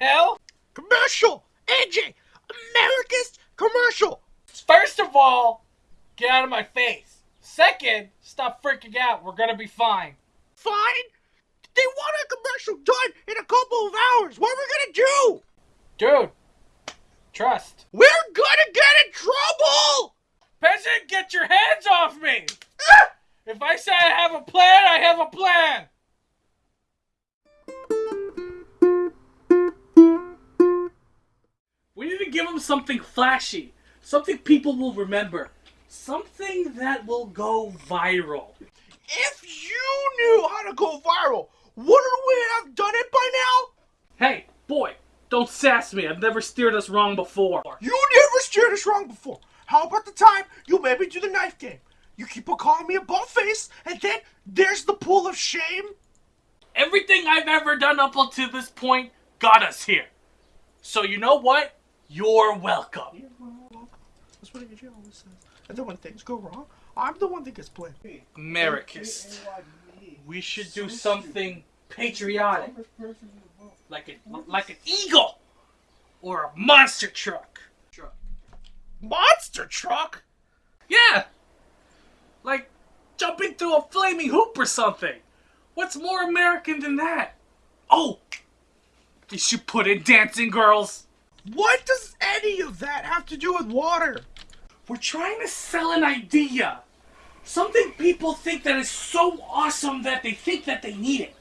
hell? Commercial! AJ! America's commercial! First of all, get out of my face. Second, stop freaking out. We're gonna be fine. Fine? They want a commercial done in a couple of hours. What are we gonna do? Dude, trust. We're gonna get in trouble! Peasant, get your hands off me! Ah! if I say I have a plan, I have a plan! Something flashy, something people will remember, something that will go viral. If you knew how to go viral, wouldn't we have done it by now? Hey, boy, don't sass me. I've never steered us wrong before. You never steered us wrong before. How about the time you made me do the knife game? You keep on calling me a butt face, and then there's the pool of shame. Everything I've ever done up until this point got us here. So you know what? You're welcome. That's what AJ always says. And then when things go wrong, I'm the one that gets blamed. Americist. We should do something patriotic. Like a, like an eagle or a monster truck. Truck. Monster truck? Yeah. Like jumping through a flaming hoop or something. What's more American than that? Oh, you should put in dancing girls. What does any of that have to do with water? We're trying to sell an idea. Something people think that is so awesome that they think that they need it.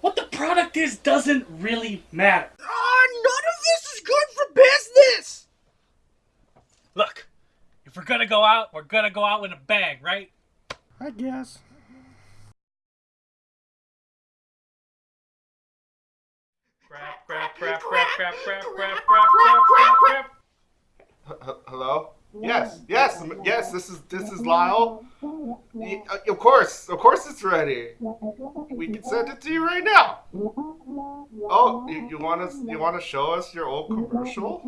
What the product is doesn't really matter. Ah, none of this is good for business. Look, if we're gonna go out, we're gonna go out with a bang, right? I guess. Crap, crap, crap, crap, crap, crap, crap, crap, crap, crap, crap. Hello? Yes, yes, yes. This is this is Lyle. Y- uh, Of course, of course, it's ready. We can send it to you right now. Oh, you, you want us? You want to show us your old commercial?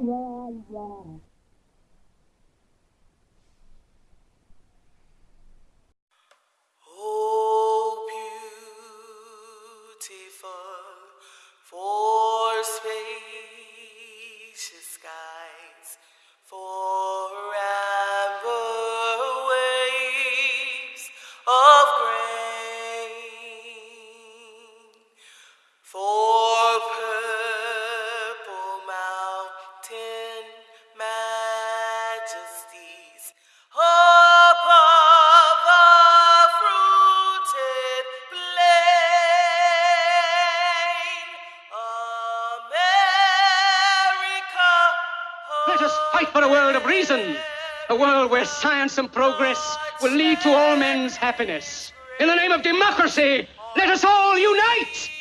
Let us fight for a world of reason, a world where science and progress will lead to all men's happiness. In the name of democracy, let us all unite!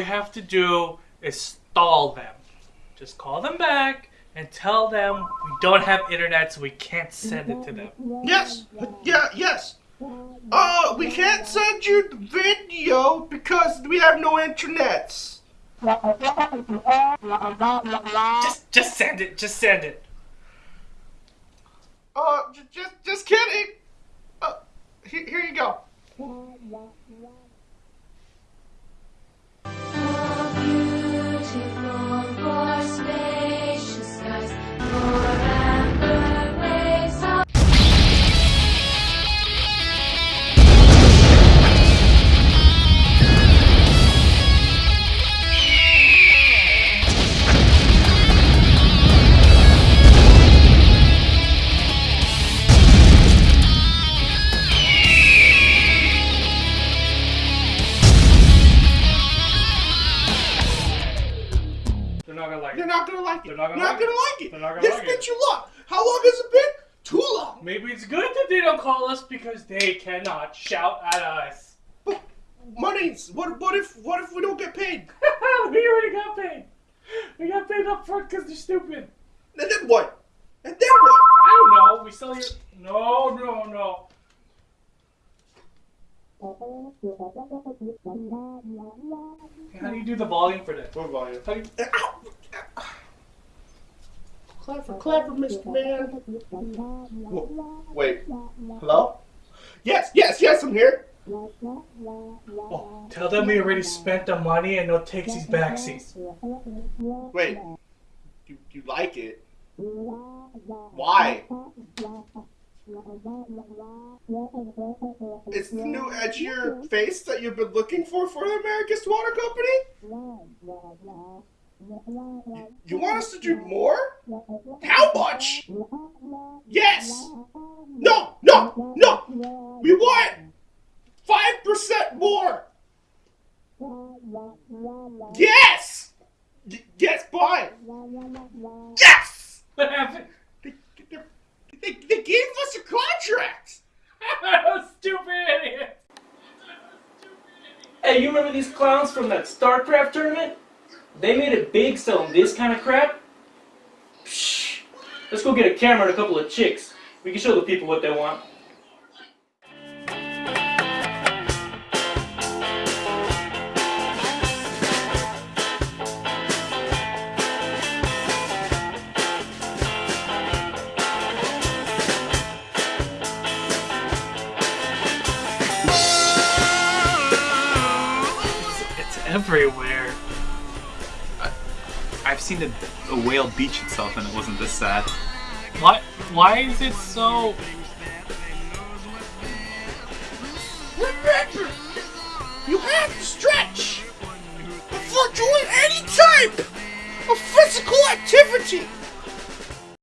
We have to do is stall them. Just call them back and tell them we don't have internet so we can't send it to them. Yes, yeah, yes. Uh, we can't send you the video because we have no internets. Just just send it, just send it. Uh, just, just kidding. Uh, here, here you go. Gonna like You're it. not gonna like it. They're not gonna You're like it. like it. They're not gonna this like been it. too long. How long has it been? Too long. Maybe it's good that they don't call us because they cannot shout at us. But monies. What? What if? What if we don't get paid? we already got paid. We got paid up front because they're stupid. And then what? And then what? I don't know. We we sell your. No, no, no. How do you do the volume for this? What volume? How do you... Clever, clever, Mr. Man. Wh- Wait. Hello? Yes, yes, yes, I'm here. Oh, tell them we already spent the money and no takesies backsies. Wait. You you like it? Why? It's the new edgier face that you've been looking for for the America's Water Company? You want us to do more? How much? Yes! No, no, no! We want 5% more! Yes! Y- yes, fine! Yes! What happened? They, they, they, they gave us a contract! Stupid idiot! Hey, you remember these clowns from that StarCraft tournament? They made it big selling this kind of crap. Psh, let's go get a camera and a couple of chicks. We can show the people what they want. Everywhere. I've seen a, a whale beach itself and it wasn't this sad. Why? Why is it so? Remember, you have to stretch before doing any type of physical activity.